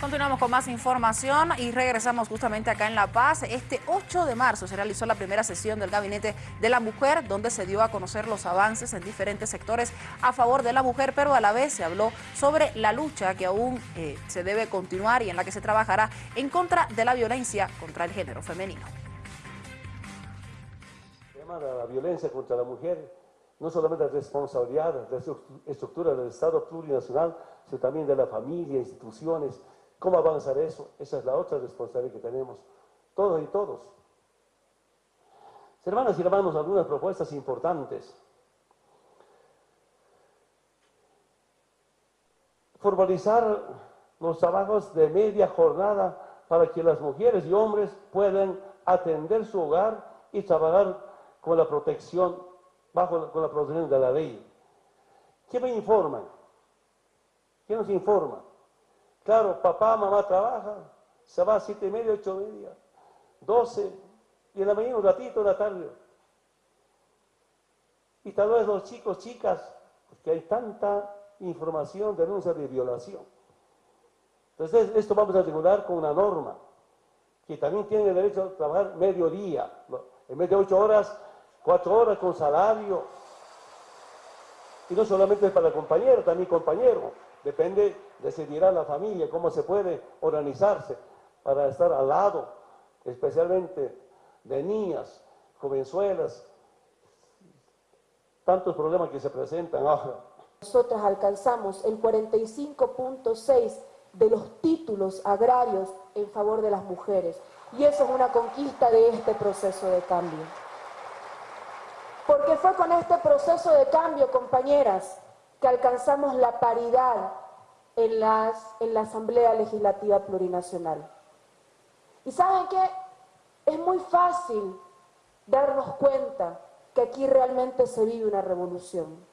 Continuamos con más información y regresamos justamente acá en La Paz. Este 8 de marzo se realizó la primera sesión del Gabinete de la Mujer, donde se dio a conocer los avances en diferentes sectores a favor de la mujer, pero a la vez se habló sobre la lucha que aún eh, se debe continuar y en la que se trabajará en contra de la violencia contra el género femenino. El tema de la violencia contra la mujer no solamente la responsabilidad de la estructura del Estado plurinacional, sino también de la familia, instituciones, ¿Cómo avanzar eso? Esa es la otra responsabilidad que tenemos, todos y todos. Hermanas y hermanos, algunas propuestas importantes. Formalizar los trabajos de media jornada para que las mujeres y hombres puedan atender su hogar y trabajar con la protección, bajo con la protección de la ley. ¿Qué me informan? ¿Qué nos informa? Claro, papá, mamá trabaja, se va a siete y media, ocho y media, doce, y en la mañana un ratito, en la tarde. Y tal vez los chicos, chicas, porque hay tanta información, denuncia de violación. Entonces, esto vamos a regular con una norma, que también tiene derecho a trabajar mediodía, en vez de ocho horas, cuatro horas con salario. Y no solamente para el compañero, también compañero. Depende, decidirá la familia cómo se puede organizarse para estar al lado, especialmente de niñas, jovenzuelas, tantos problemas que se presentan ahora. Nosotros alcanzamos el 45.6 de los títulos agrarios en favor de las mujeres y eso es una conquista de este proceso de cambio. Porque fue con este proceso de cambio, compañeras, que alcanzamos la paridad en, la Asamblea Legislativa Plurinacional. ¿Y saben qué? Es muy fácil darnos cuenta que aquí realmente se vive una revolución.